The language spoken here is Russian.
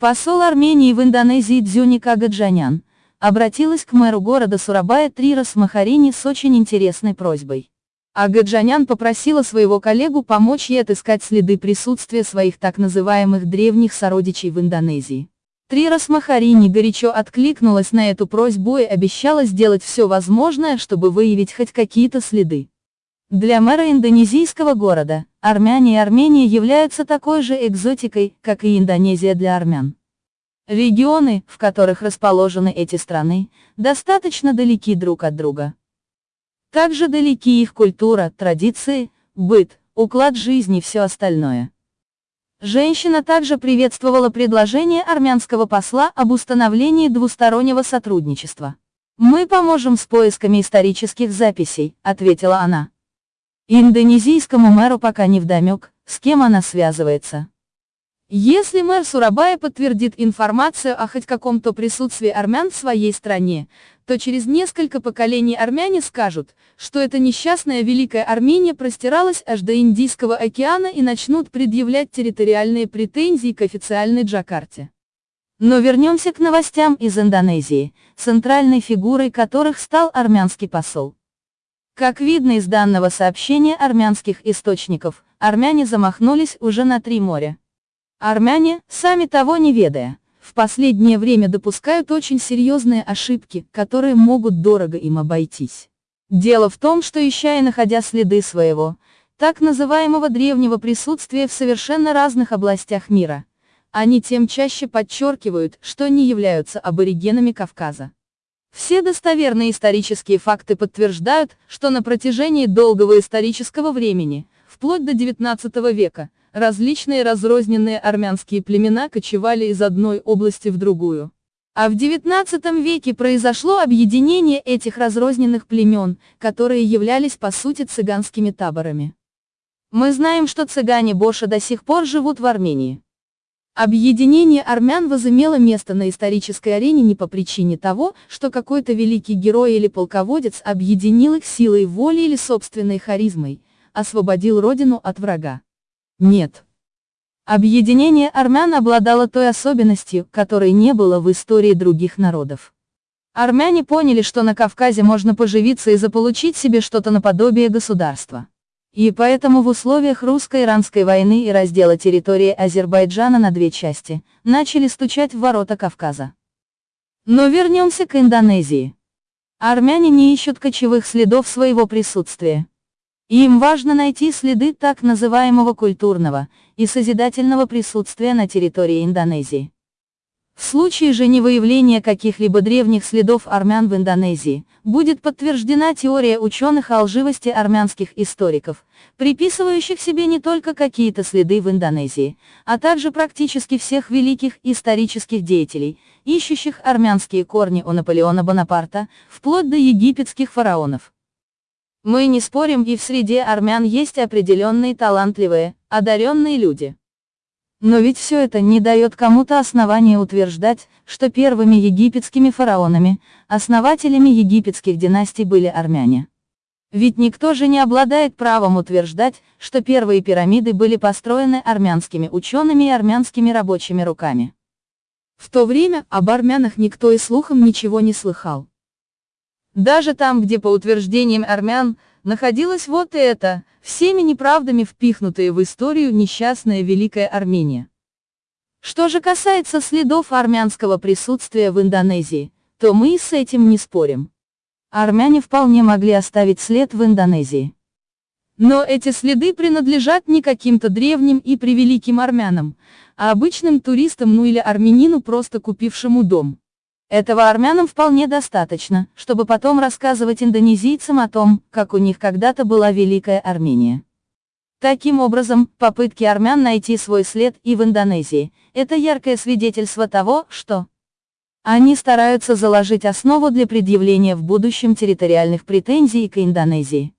Посол Армении в Индонезии Дзюника Гаджанян обратилась к мэру города Сурабая Трирос Махарини с очень интересной просьбой. Агаджанян попросила своего коллегу помочь ей отыскать следы присутствия своих так называемых древних сородичей в Индонезии. Трирос Махарини горячо откликнулась на эту просьбу и обещала сделать все возможное, чтобы выявить хоть какие-то следы. Для мэра индонезийского города, армяне и Армения являются такой же экзотикой, как и Индонезия для армян. Регионы, в которых расположены эти страны, достаточно далеки друг от друга. Также далеки их культура, традиции, быт, уклад жизни и все остальное. Женщина также приветствовала предложение армянского посла об установлении двустороннего сотрудничества. «Мы поможем с поисками исторических записей», — ответила она. Индонезийскому мэру пока не вдомек, с кем она связывается. Если мэр Сурабая подтвердит информацию о хоть каком-то присутствии армян в своей стране, то через несколько поколений армяне скажут, что эта несчастная Великая Армения простиралась аж до Индийского океана и начнут предъявлять территориальные претензии к официальной Джакарте. Но вернемся к новостям из Индонезии, центральной фигурой которых стал армянский посол. Как видно из данного сообщения армянских источников, армяне замахнулись уже на три моря. Армяне, сами того не ведая, в последнее время допускают очень серьезные ошибки, которые могут дорого им обойтись. Дело в том, что ища и находя следы своего, так называемого древнего присутствия в совершенно разных областях мира, они тем чаще подчеркивают, что они являются аборигенами Кавказа. Все достоверные исторические факты подтверждают, что на протяжении долгого исторического времени, вплоть до XIX века, различные разрозненные армянские племена кочевали из одной области в другую. А в XIX веке произошло объединение этих разрозненных племен, которые являлись по сути цыганскими таборами. Мы знаем, что цыгане Боша до сих пор живут в Армении. Объединение армян возымело место на исторической арене не по причине того, что какой-то великий герой или полководец объединил их силой воли или собственной харизмой, освободил родину от врага. Нет. Объединение армян обладало той особенностью, которой не было в истории других народов. Армяне поняли, что на Кавказе можно поживиться и заполучить себе что-то наподобие государства. И поэтому в условиях русско-иранской войны и раздела территории Азербайджана на две части, начали стучать в ворота Кавказа. Но вернемся к Индонезии. Армяне не ищут кочевых следов своего присутствия. Им важно найти следы так называемого культурного и созидательного присутствия на территории Индонезии. В случае же невыявления каких-либо древних следов армян в Индонезии, будет подтверждена теория ученых о лживости армянских историков, приписывающих себе не только какие-то следы в Индонезии, а также практически всех великих исторических деятелей, ищущих армянские корни у Наполеона Бонапарта, вплоть до египетских фараонов. Мы не спорим и в среде армян есть определенные талантливые, одаренные люди. Но ведь все это не дает кому-то основания утверждать, что первыми египетскими фараонами, основателями египетских династий были армяне. Ведь никто же не обладает правом утверждать, что первые пирамиды были построены армянскими учеными и армянскими рабочими руками. В то время об армянах никто и слухом ничего не слыхал. Даже там, где по утверждениям армян, находилось вот это, всеми неправдами впихнутая в историю несчастная Великая Армения. Что же касается следов армянского присутствия в Индонезии, то мы с этим не спорим. Армяне вполне могли оставить след в Индонезии. Но эти следы принадлежат не каким-то древним и превеликим армянам, а обычным туристам ну или армянину, просто купившему дом. Этого армянам вполне достаточно, чтобы потом рассказывать индонезийцам о том, как у них когда-то была Великая Армения. Таким образом, попытки армян найти свой след и в Индонезии – это яркое свидетельство того, что они стараются заложить основу для предъявления в будущем территориальных претензий к Индонезии.